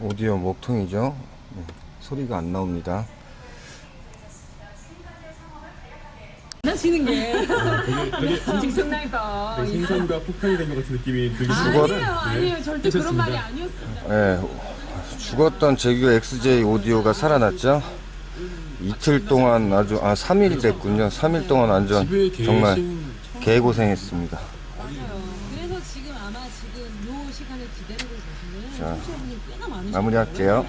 오디오 목통이죠. 네, 소리가 안 나옵니다. 장난치는 게 직성나니까 되게 생선과 폭탄이 된 것 같은 느낌이 들기 죽어- 아니에요 아니에요 절대 그런. 말이 아니었습니다 예, 죽었던 제규 XJ 오디오가 살아났죠. 이틀 동안 아주 아 3일 됐군요. 3일 동안 완전 정말 개고생했습니다. 그래서 지금 아마 지금 요 시간을 기다리고 계시는 청취자분이 꽤나 많으실 거예요. 마무리할게요.